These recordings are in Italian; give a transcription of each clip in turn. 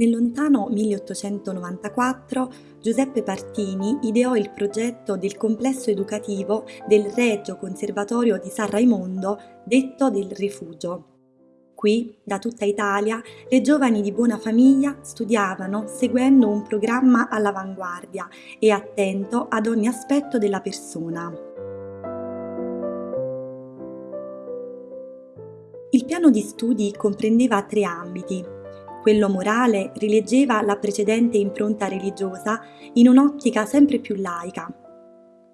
Nel lontano 1894 Giuseppe Partini ideò il progetto del complesso educativo del Regio Conservatorio di San Raimondo, detto del Rifugio. Qui, da tutta Italia, le giovani di buona famiglia studiavano seguendo un programma all'avanguardia e attento ad ogni aspetto della persona. Il piano di studi comprendeva tre ambiti, quello morale rileggeva la precedente impronta religiosa in un'ottica sempre più laica.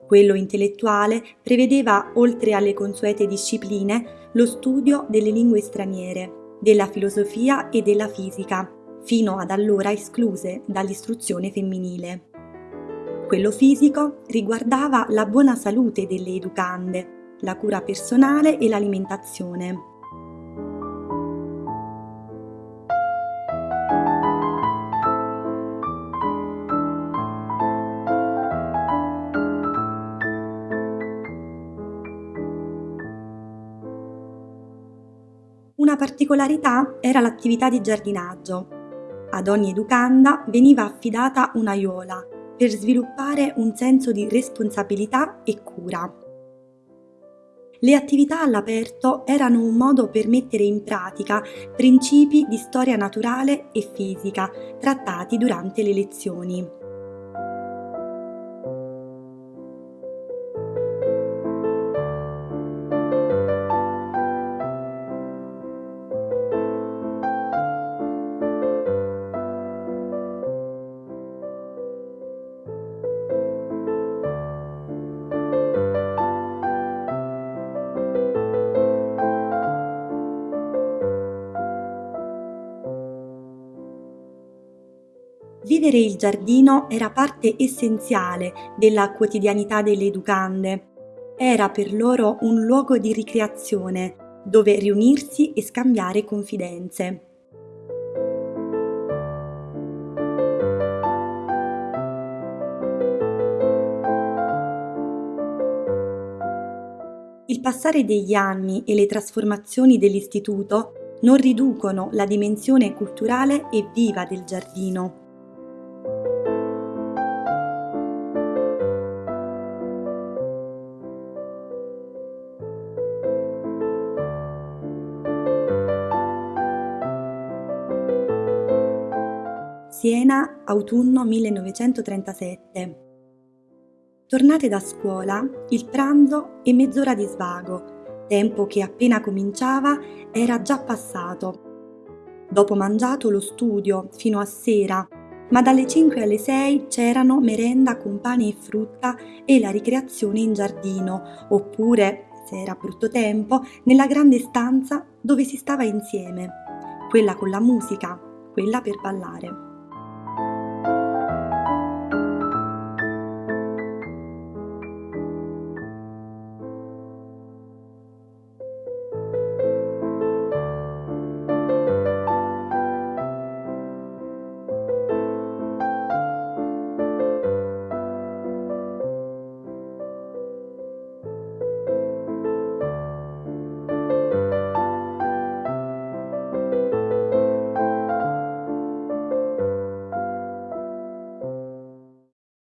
Quello intellettuale prevedeva, oltre alle consuete discipline, lo studio delle lingue straniere, della filosofia e della fisica, fino ad allora escluse dall'istruzione femminile. Quello fisico riguardava la buona salute delle educande, la cura personale e l'alimentazione. Una particolarità era l'attività di giardinaggio. Ad ogni educanda veniva affidata un'aiuola per sviluppare un senso di responsabilità e cura. Le attività all'aperto erano un modo per mettere in pratica principi di storia naturale e fisica trattati durante le lezioni. Vivere il giardino era parte essenziale della quotidianità delle educande. Era per loro un luogo di ricreazione, dove riunirsi e scambiare confidenze. Il passare degli anni e le trasformazioni dell'istituto non riducono la dimensione culturale e viva del giardino. Siena, autunno 1937. Tornate da scuola, il pranzo e mezz'ora di svago, tempo che appena cominciava era già passato. Dopo mangiato lo studio, fino a sera, ma dalle 5 alle 6 c'erano merenda con pane e frutta e la ricreazione in giardino, oppure, se era brutto tempo, nella grande stanza dove si stava insieme, quella con la musica, quella per ballare.